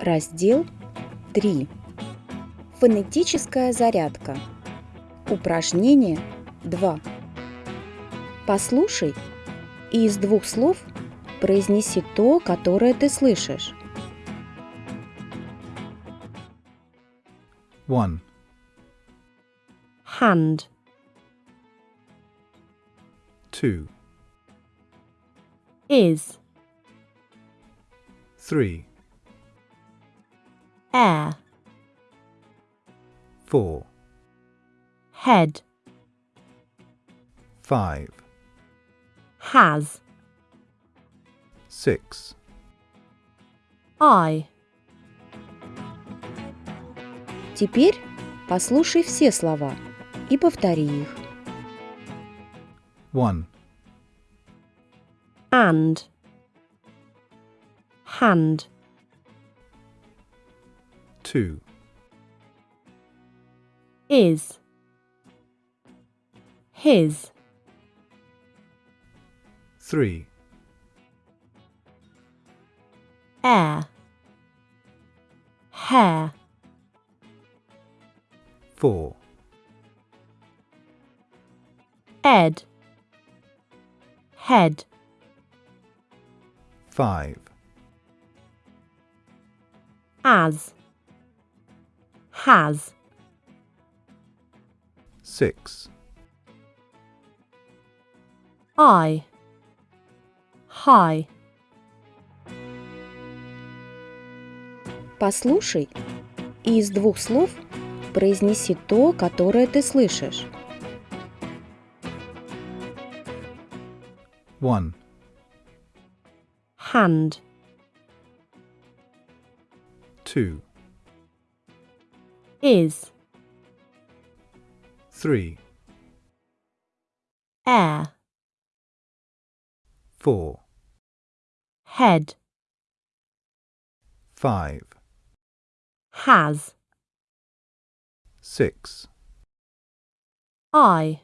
Раздел 3. Фонетическая зарядка. Упражнение 2. Послушай и из двух слов произнеси то, которое ты слышишь. 1, hand, 2, is, 3, air. 4. Head. 5. Has. 6. eye. Теперь послушай все слова и повтори их. 1. And. Hand. 2, is, his, 3, air, hair, 4, ed, head, 5, as, has, 6, eye, high, Послушай и из двух слов произнеси то, которое ты слышишь. 1, hand, 2, is, 3, air, 4, head, 5, has, 6, eye,